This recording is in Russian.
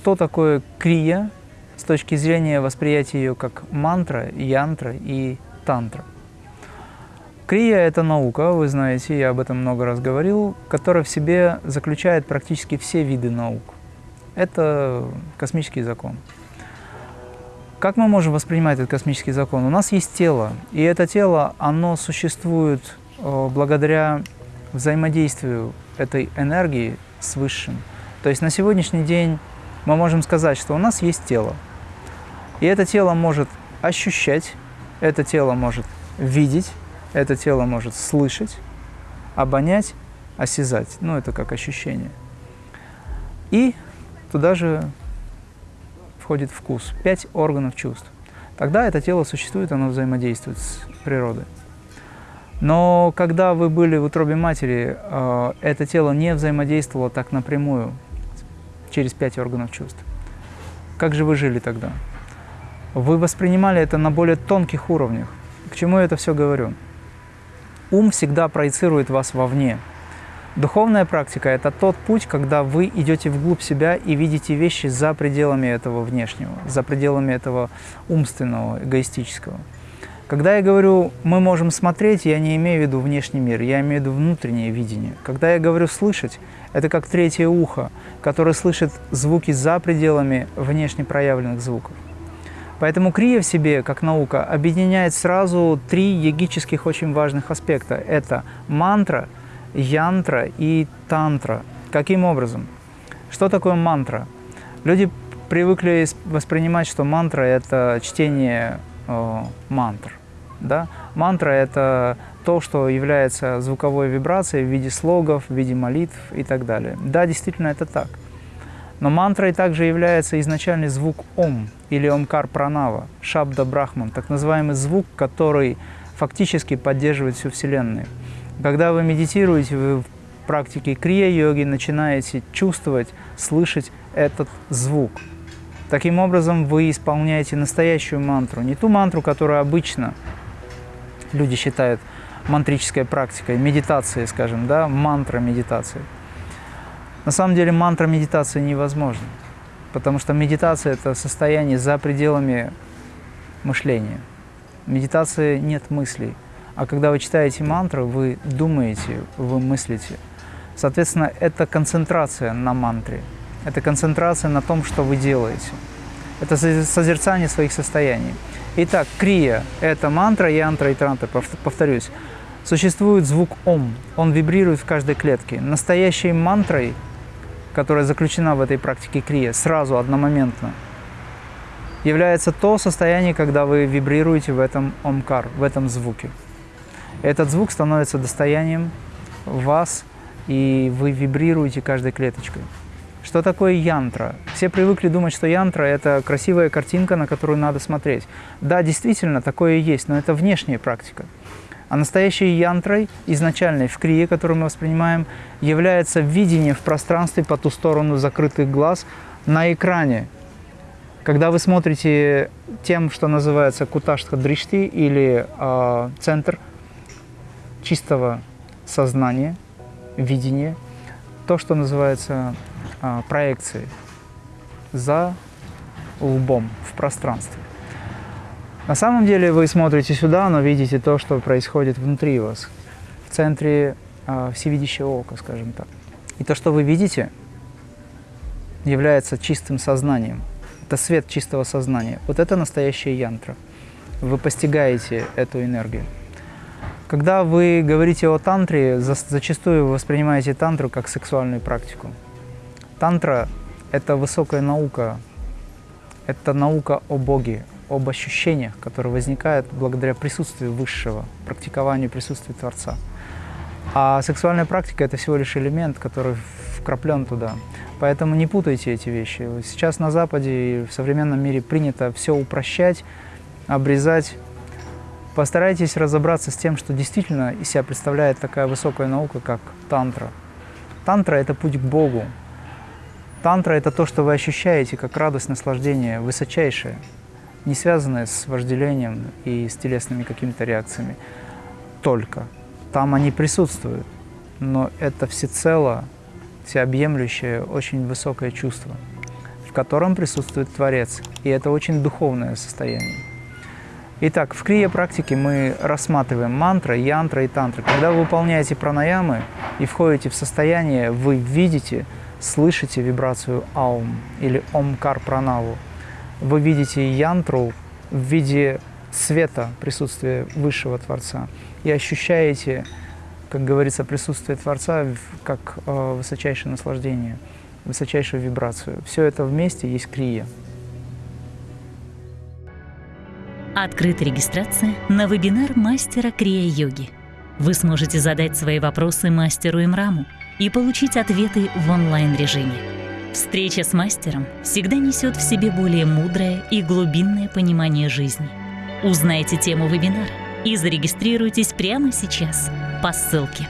что такое крия с точки зрения восприятия ее как мантра, янтра и тантра. Крия – это наука, вы знаете, я об этом много раз говорил, которая в себе заключает практически все виды наук. Это космический закон. Как мы можем воспринимать этот космический закон? У нас есть тело, и это тело, оно существует э, благодаря взаимодействию этой энергии с Высшим. То есть на сегодняшний день мы можем сказать, что у нас есть тело, и это тело может ощущать, это тело может видеть, это тело может слышать, обонять, осязать. Ну, это как ощущение. И туда же входит вкус. Пять органов чувств. Тогда это тело существует, оно взаимодействует с природой. Но когда вы были в утробе матери, э, это тело не взаимодействовало так напрямую, через пять органов чувств. Как же вы жили тогда? Вы воспринимали это на более тонких уровнях. К чему я это все говорю? Ум всегда проецирует вас вовне. Духовная практика – это тот путь, когда вы идете вглубь себя и видите вещи за пределами этого внешнего, за пределами этого умственного, эгоистического. Когда я говорю «мы можем смотреть», я не имею в виду внешний мир, я имею в виду внутреннее видение. Когда я говорю «слышать», это как третье ухо, которое слышит звуки за пределами внешне проявленных звуков. Поэтому крия в себе, как наука, объединяет сразу три йогических очень важных аспекта. Это мантра, янтра и тантра. Каким образом? Что такое мантра? Люди привыкли воспринимать, что мантра – это чтение э, мантр. Да? Мантра – это то, что является звуковой вибрацией в виде слогов, в виде молитв и так далее. Да, действительно, это так. Но мантрой также является изначальный звук Ом или Омкар Пранава, Шабда Брахман, так называемый звук, который фактически поддерживает всю Вселенную. Когда вы медитируете, вы в практике крия-йоги начинаете чувствовать, слышать этот звук. Таким образом, вы исполняете настоящую мантру, не ту мантру, которую обычно люди считают мантрической практикой, медитацией, скажем, да, мантра медитации. На самом деле мантра медитации невозможна, потому что медитация – это состояние за пределами мышления. В медитации нет мыслей, а когда вы читаете мантру, вы думаете, вы мыслите. Соответственно, это концентрация на мантре, это концентрация на том, что вы делаете. Это созерцание своих состояний. Итак, крия – это мантра, янтра и транта, повторюсь. Существует звук ом, он вибрирует в каждой клетке. Настоящей мантрой – которая заключена в этой практике крия, сразу, одномоментно, является то состояние, когда вы вибрируете в этом омкар, в этом звуке. Этот звук становится достоянием вас, и вы вибрируете каждой клеточкой. Что такое янтра? Все привыкли думать, что янтра – это красивая картинка, на которую надо смотреть. Да, действительно, такое и есть, но это внешняя практика. А настоящей янтрой, изначальной в крие, которую мы воспринимаем, является видение в пространстве по ту сторону закрытых глаз на экране. Когда вы смотрите тем, что называется куташтха дришти или э, центр чистого сознания, видения, то, что называется э, проекцией за лбом в пространстве. На самом деле вы смотрите сюда, но видите то, что происходит внутри вас, в центре э, всевидящего ока, скажем так. И то, что вы видите, является чистым сознанием. Это свет чистого сознания. Вот это настоящая янтра. Вы постигаете эту энергию. Когда вы говорите о тантре, за, зачастую вы воспринимаете тантру как сексуальную практику. Тантра – это высокая наука, это наука о Боге, об ощущениях, которые возникают благодаря присутствию Высшего, практикованию присутствия Творца. А сексуальная практика – это всего лишь элемент, который вкраплен туда. Поэтому не путайте эти вещи. Сейчас на Западе и в современном мире принято все упрощать, обрезать. Постарайтесь разобраться с тем, что действительно из себя представляет такая высокая наука, как тантра. Тантра – это путь к Богу. Тантра – это то, что вы ощущаете как радость, наслаждение, высочайшее не связанные с вожделением и с телесными какими-то реакциями только. Там они присутствуют, но это всецело, всеобъемлющее, очень высокое чувство. в котором присутствует Творец. И это очень духовное состояние. Итак, в крия-практике мы рассматриваем мантра, янтра и тантра. Когда вы выполняете пранаямы и входите в состояние, вы видите, слышите вибрацию аум или омкар пранаву. Вы видите янтру в виде света присутствия Высшего Творца и ощущаете, как говорится, присутствие Творца как э, высочайшее наслаждение, высочайшую вибрацию. Все это вместе есть крия. Открыта регистрация на вебинар мастера Крия-йоги. Вы сможете задать свои вопросы мастеру Имраму и получить ответы в онлайн-режиме. Встреча с мастером всегда несет в себе более мудрое и глубинное понимание жизни. Узнайте тему вебинара и зарегистрируйтесь прямо сейчас по ссылке.